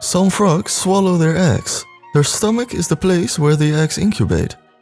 Some frogs swallow their eggs. Their stomach is the place where the eggs incubate.